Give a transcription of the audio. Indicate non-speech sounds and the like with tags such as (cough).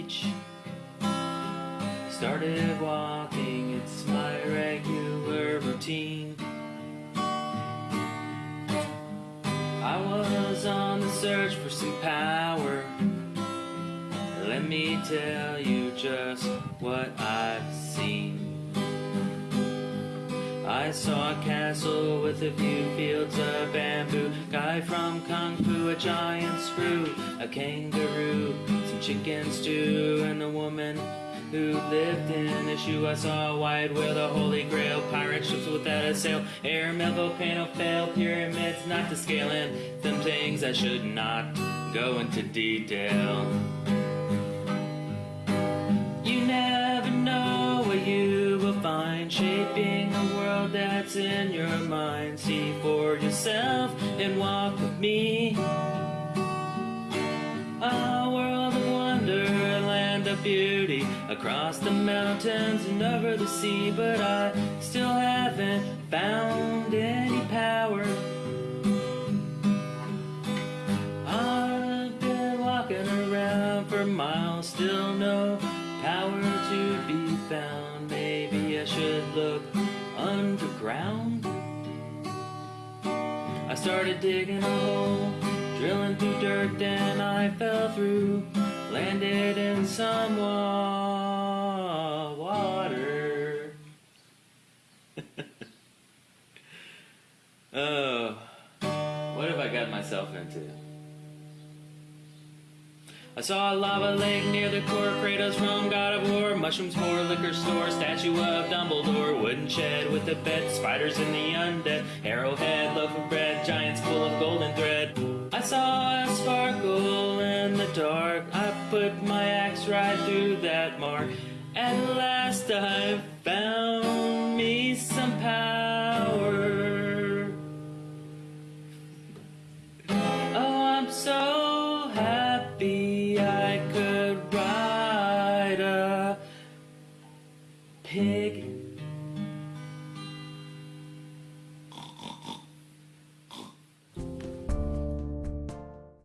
beach. Started walking, it's my regular routine. I was on the search for some power. Let me tell you just what I've seen. I saw a castle with a few fields of bamboo. Guy from Kung Fu, a giant screw, a kangaroo, chicken stew, and the woman who lived in a shoe. I saw a white whale, the holy grail, pirate ships without a sail, air, volcano, fail, pyramids not to scale, and them things I should not go into detail. You never know what you will find shaping a world that's in your mind. See for yourself and walk with me. Beauty, across the mountains and over the sea. But I still haven't found any power. I've been walking around for miles, still no power to be found. Maybe I should look underground. I started digging a hole, drilling through dirt, then I fell through, landed in some wa- water. (laughs) oh, what have I got myself into? I saw a lava lake near the core, Kratos from God of War, mushrooms for liquor store, statue of Dumbledore, wooden shed with a bed, spiders in the undead, arrowhead, loaf of bread, giants full of golden thread. I saw dark. I put my axe right through that mark. At last I found me some power. Oh, I'm so happy I could ride a pig.